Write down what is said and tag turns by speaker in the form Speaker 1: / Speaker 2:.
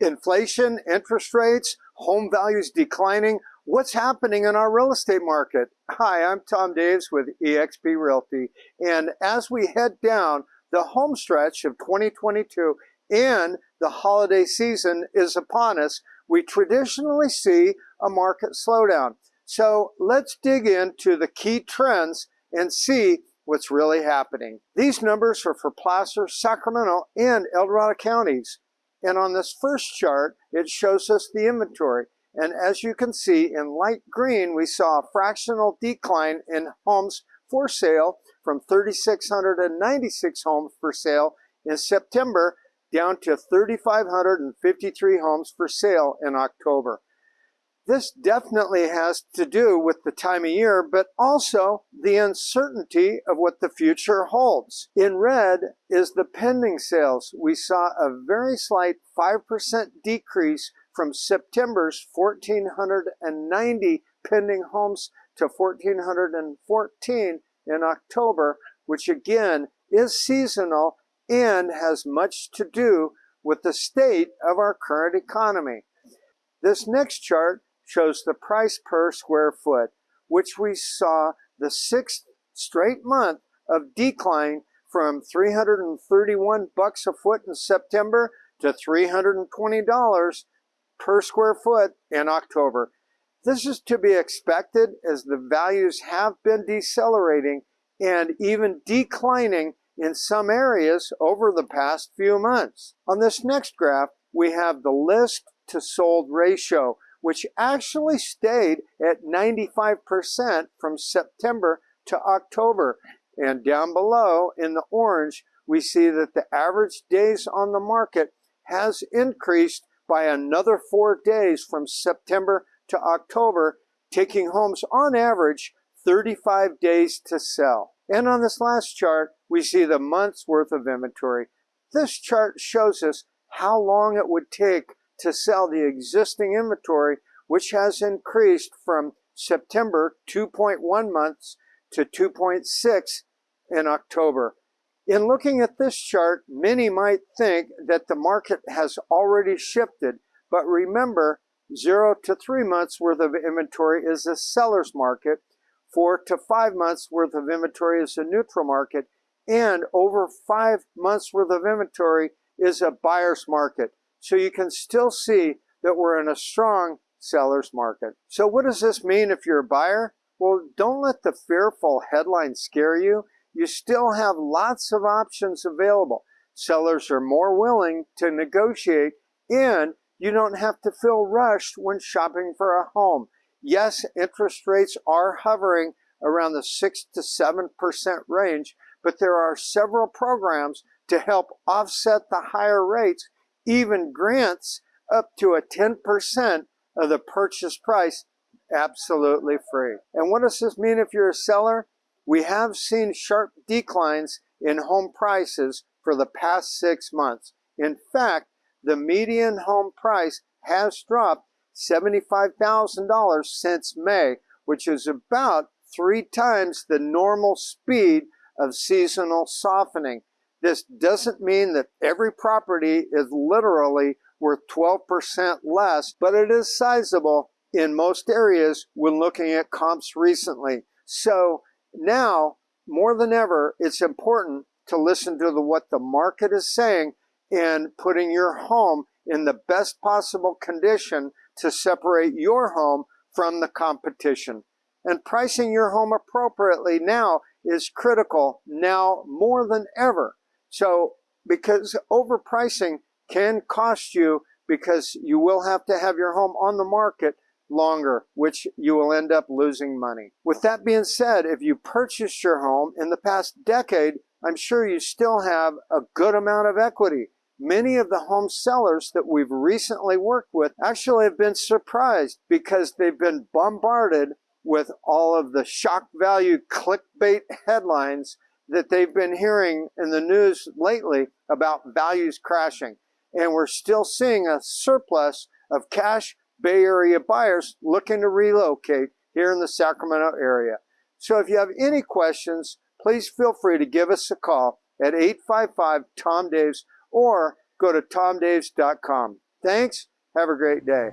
Speaker 1: Inflation, interest rates, home values declining. What's happening in our real estate market? Hi, I'm Tom Daves with eXp Realty. And as we head down the home stretch of 2022 and the holiday season is upon us, we traditionally see a market slowdown. So let's dig into the key trends and see what's really happening. These numbers are for Placer, Sacramento, and El Dorado counties. And on this first chart, it shows us the inventory. And as you can see in light green, we saw a fractional decline in homes for sale from 3,696 homes for sale in September down to 3,553 homes for sale in October. This definitely has to do with the time of year, but also the uncertainty of what the future holds. In red is the pending sales. We saw a very slight 5% decrease from September's 1,490 pending homes to 1,414 in October, which again is seasonal and has much to do with the state of our current economy. This next chart shows the price per square foot, which we saw the sixth straight month of decline from 331 bucks a foot in September to $320 per square foot in October. This is to be expected as the values have been decelerating and even declining in some areas over the past few months. On this next graph, we have the list to sold ratio, which actually stayed at 95% from September to October. And down below in the orange, we see that the average days on the market has increased by another four days from September to October, taking homes on average 35 days to sell. And on this last chart, we see the month's worth of inventory. This chart shows us how long it would take to sell the existing inventory, which has increased from September 2.1 months to 2.6 in October. In looking at this chart, many might think that the market has already shifted, but remember, zero to three months worth of inventory is a seller's market, four to five months worth of inventory is a neutral market, and over five months worth of inventory is a buyer's market. So you can still see that we're in a strong seller's market. So what does this mean if you're a buyer? Well, don't let the fearful headlines scare you. You still have lots of options available. Sellers are more willing to negotiate and you don't have to feel rushed when shopping for a home. Yes, interest rates are hovering around the 6 to 7% range, but there are several programs to help offset the higher rates even grants up to a 10% of the purchase price absolutely free. And what does this mean if you're a seller? We have seen sharp declines in home prices for the past six months. In fact, the median home price has dropped $75,000 since May, which is about three times the normal speed of seasonal softening. This doesn't mean that every property is literally worth 12% less, but it is sizable in most areas when looking at comps recently. So now, more than ever, it's important to listen to the, what the market is saying and putting your home in the best possible condition to separate your home from the competition. And pricing your home appropriately now is critical now more than ever. So because overpricing can cost you because you will have to have your home on the market longer, which you will end up losing money. With that being said, if you purchased your home in the past decade, I'm sure you still have a good amount of equity. Many of the home sellers that we've recently worked with actually have been surprised because they've been bombarded with all of the shock value clickbait headlines that they've been hearing in the news lately about values crashing. And we're still seeing a surplus of cash Bay Area buyers looking to relocate here in the Sacramento area. So if you have any questions, please feel free to give us a call at 855-TOM-DAVES or go to tomdaves.com. Thanks. Have a great day.